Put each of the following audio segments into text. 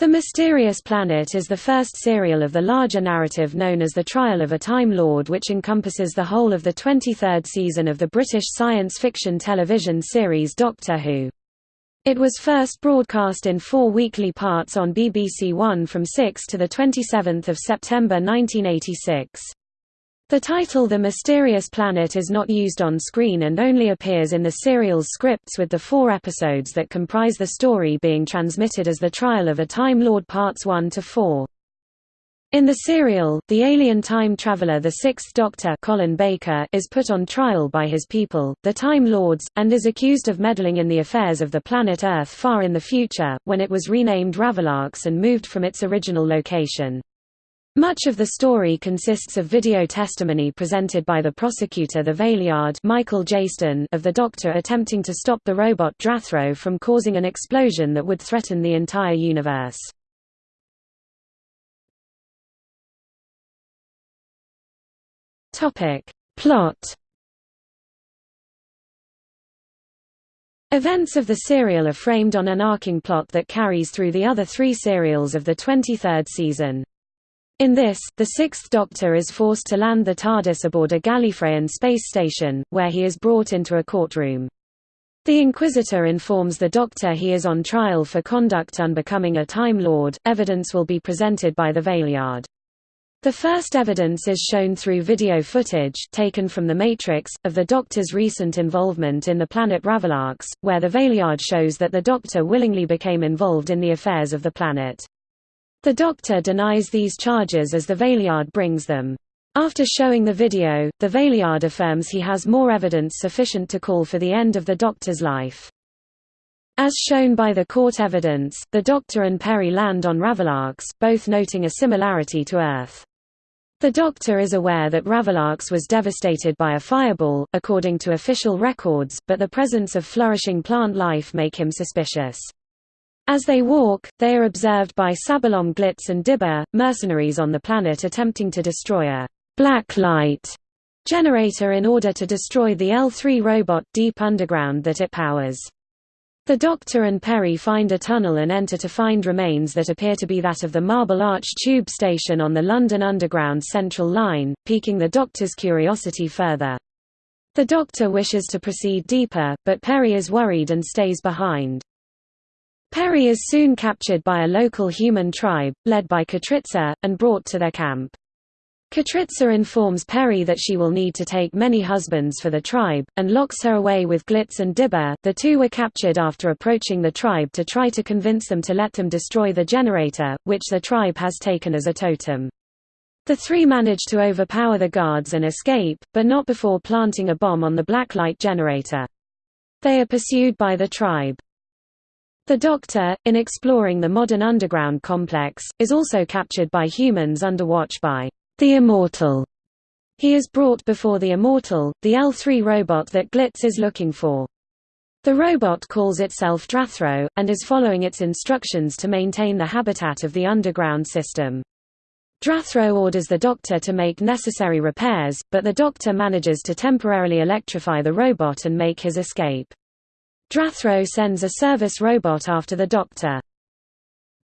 The Mysterious Planet is the first serial of the larger narrative known as The Trial of a Time Lord which encompasses the whole of the 23rd season of the British science fiction television series Doctor Who. It was first broadcast in four weekly parts on BBC One from 6 to 27 September 1986. The title The Mysterious Planet is not used on screen and only appears in the serial's scripts with the four episodes that comprise the story being transmitted as The Trial of a Time Lord Parts 1 to 4. In the serial, the alien time traveler the Sixth Doctor Colin Baker is put on trial by his people, the Time Lords, and is accused of meddling in the affairs of the planet Earth far in the future, when it was renamed Ravolox and moved from its original location. Much of the story consists of video testimony presented by the prosecutor the Valeyard Michael Jayston of the Doctor attempting to stop the robot Drathro from causing an explosion that would threaten the entire universe. Plot Events of the serial are framed on an arcing plot that carries through the other three serials of the 23rd season. In this, the Sixth Doctor is forced to land the TARDIS aboard a Gallifreyan space station, where he is brought into a courtroom. The Inquisitor informs the Doctor he is on trial for conduct unbecoming a Time Lord. Evidence will be presented by the Valeyard. The first evidence is shown through video footage taken from The Matrix, of the Doctor's recent involvement in the planet Ravolox, where the Valeyard shows that the Doctor willingly became involved in the affairs of the planet. The Doctor denies these charges as the Valeyard brings them. After showing the video, the Valeyard affirms he has more evidence sufficient to call for the end of the Doctor's life. As shown by the court evidence, the Doctor and Peri land on Ravolox, both noting a similarity to Earth. The Doctor is aware that Ravolox was devastated by a fireball, according to official records, but the presence of flourishing plant life make him suspicious. As they walk, they are observed by Sabalom Glitz and Dibber, mercenaries on the planet attempting to destroy a «black light» generator in order to destroy the L3 robot deep underground that it powers. The Doctor and Peri find a tunnel and enter to find remains that appear to be that of the Marble Arch tube station on the London Underground Central Line, piquing the Doctor's curiosity further. The Doctor wishes to proceed deeper, but Peri is worried and stays behind. Peri is soon captured by a local human tribe, led by Katryca, and brought to their camp. Katryca informs Peri that she will need to take many husbands for the tribe, and locks her away with Glitz and Dibber. The two were captured after approaching the tribe to try to convince them to let them destroy the generator, which the tribe has taken as a totem. The three manage to overpower the guards and escape, but not before planting a bomb on the blacklight generator. They are pursued by the tribe. The Doctor, in exploring the modern underground complex, is also captured by humans under watch by the Immortal. He is brought before the Immortal, the L3 robot that Glitz is looking for. The robot calls itself Drathro, and is following its instructions to maintain the habitat of the underground system. Drathro orders the Doctor to make necessary repairs, but the Doctor manages to temporarily electrify the robot and make his escape. Drathro sends a service robot after the Doctor.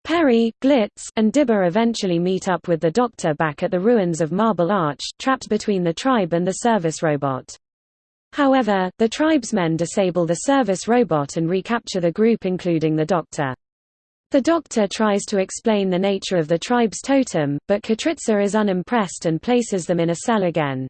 Peri, Glitz, and Dibber eventually meet up with the Doctor back at the ruins of Marble Arch, trapped between the tribe and the service robot. However, the tribesmen disable the service robot and recapture the group including the Doctor. The Doctor tries to explain the nature of the tribe's totem, but Katryca is unimpressed and places them in a cell again.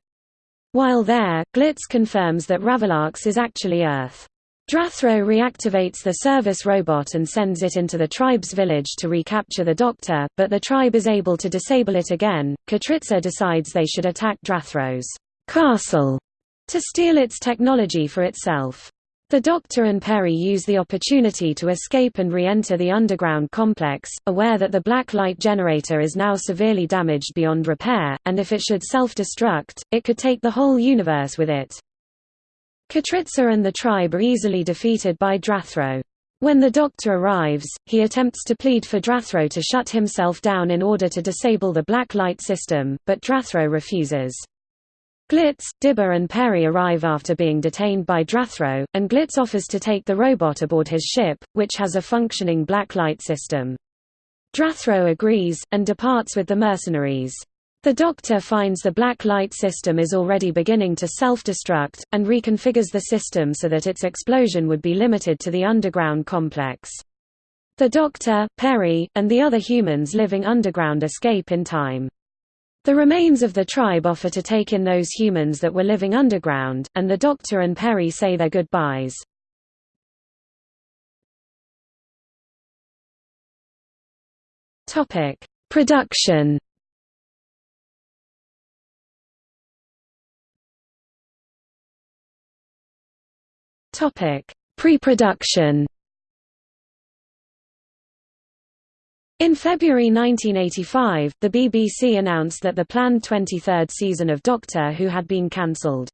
While there, Glitz confirms that Ravolox is actually Earth. Drathro reactivates the service robot and sends it into the tribe's village to recapture the Doctor, but the tribe is able to disable it again. Katryca decides they should attack Drathro's castle to steal its technology for itself. The Doctor and Peri use the opportunity to escape and re-enter the underground complex, aware that the black light generator is now severely damaged beyond repair, and if it should self-destruct, it could take the whole universe with it. Katryca and the tribe are easily defeated by Drathro. When the Doctor arrives, he attempts to plead for Drathro to shut himself down in order to disable the black light system, but Drathro refuses. Glitz, Dibber and Peri arrive after being detained by Drathro, and Glitz offers to take the robot aboard his ship, which has a functioning black light system. Drathro agrees, and departs with the mercenaries. The Doctor finds the black light system is already beginning to self-destruct, and reconfigures the system so that its explosion would be limited to the underground complex. The Doctor, Peri, and the other humans living underground escape in time. The remains of the tribe offer to take in those humans that were living underground, and the Doctor and Peri say their goodbyes. Production. Pre-production. In February 1985, the BBC announced that the planned 23rd season of Doctor Who had been cancelled.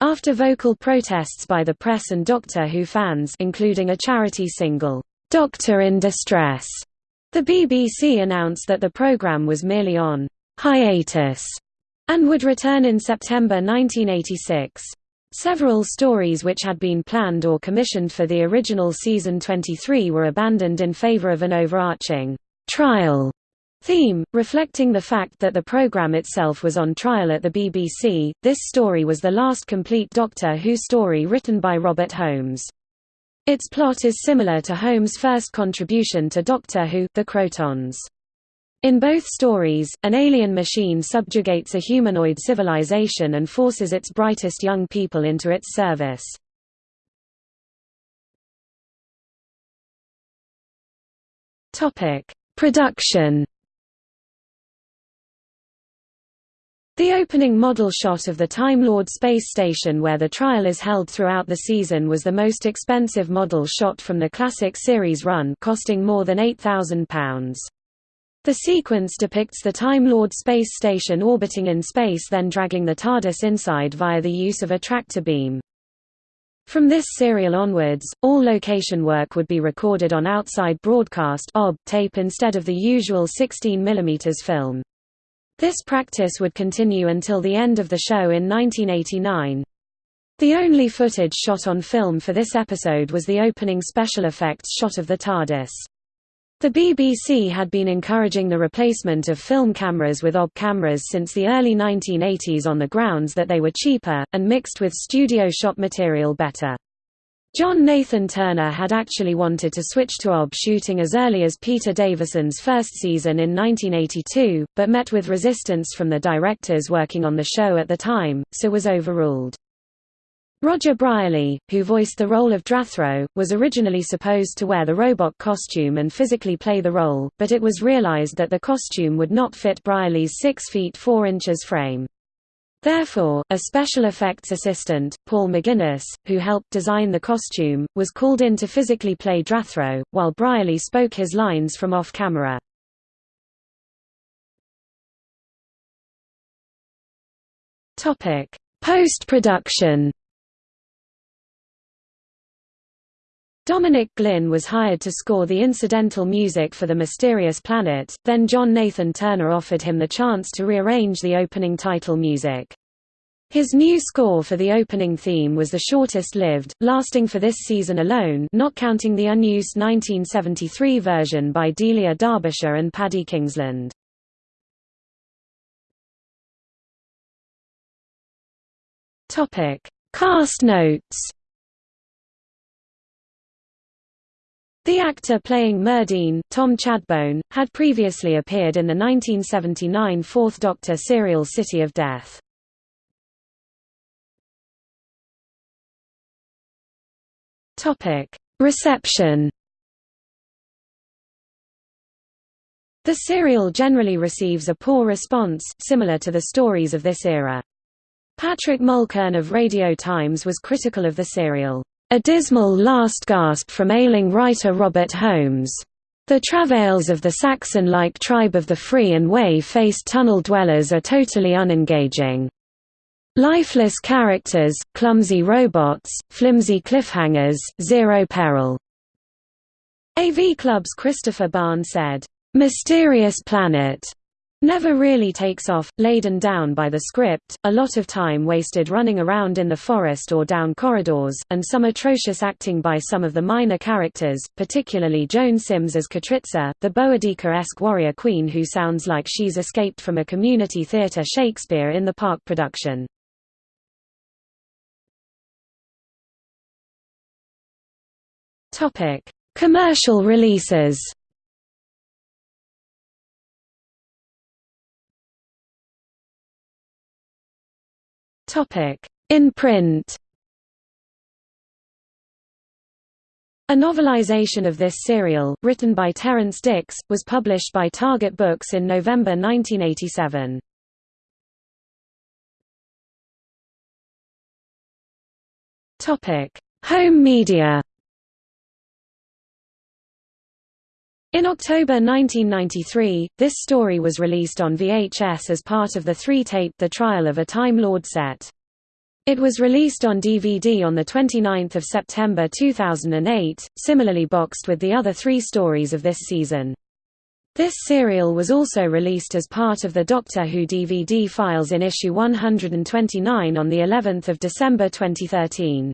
After vocal protests by the press and Doctor Who fans including a charity single, "'Doctor in Distress' The BBC announced that the programme was merely on hiatus and would return in September 1986. Several stories which had been planned or commissioned for the original season 23 were abandoned in favour of an overarching trial theme, reflecting the fact that the programme itself was on trial at the BBC. This story was the last complete Doctor Who story written by Robert Holmes. Its plot is similar to Holmes' first contribution to Doctor Who, The Krotons. In both stories, an alien machine subjugates a humanoid civilization and forces its brightest young people into its service. Production The opening model shot of the Time Lord space station where the trial is held throughout the season was the most expensive model shot from the classic series run costing more than £8,000. The sequence depicts the Time Lord space station orbiting in space then dragging the TARDIS inside via the use of a tractor beam. From this serial onwards, all location work would be recorded on outside broadcast (OB) tape instead of the usual 16 mm film. This practice would continue until the end of the show in 1989. The only footage shot on film for this episode was the opening special effects shot of the TARDIS. The BBC had been encouraging the replacement of film cameras with OB cameras since the early 1980s on the grounds that they were cheaper, and mixed with studio shot material better. John Nathan Turner had actually wanted to switch to OB shooting as early as Peter Davison's first season in 1982, but met with resistance from the directors working on the show at the time, so was overruled. Roger Brierley, who voiced the role of Drathro, was originally supposed to wear the robot costume and physically play the role, but it was realized that the costume would not fit Brierley's 6 feet 4 inches frame. Therefore, a special effects assistant, Paul McGuinness, who helped design the costume, was called in to physically play Drathro, while Brierley spoke his lines from off-camera. Post-production Dominic Glynn was hired to score the incidental music for The Mysterious Planet, then John Nathan Turner offered him the chance to rearrange the opening title music. His new score for the opening theme was the shortest lived, lasting for this season alone not counting the unused 1973 version by Delia Derbyshire and Paddy Kingsland. Cast notes The actor playing Merdeen, Tom Chadbon, had previously appeared in the 1979 Fourth Doctor serial City of Death. Reception The serial generally receives a poor response, similar to the stories of this era. Patrick Mulkern of Radio Times was critical of the serial. A dismal last gasp from ailing writer Robert Holmes. The travails of the Saxon-like tribe of the Free and Way-faced tunnel dwellers are totally unengaging. Lifeless characters, clumsy robots, flimsy cliffhangers, zero peril. AV Club's Christopher Bahn said, "'Mysterious Planet' never really takes off, laden down by the script, a lot of time wasted running around in the forest or down corridors, and some atrocious acting by some of the minor characters, particularly Joan Sims as Katryca, the Boadicea-esque warrior queen who sounds like she's escaped from a community theatre Shakespeare in the Park production. Commercial releases In print. A novelization of this serial, written by Terrance Dicks, was published by Target Books in November 1987. Home media In October 1993, this story was released on VHS as part of the three-tape The Trial of a Time Lord set. It was released on DVD on 29 September 2008, similarly boxed with the other three stories of this season. This serial was also released as part of the Doctor Who DVD files in issue 129 on the 11th of December 2013.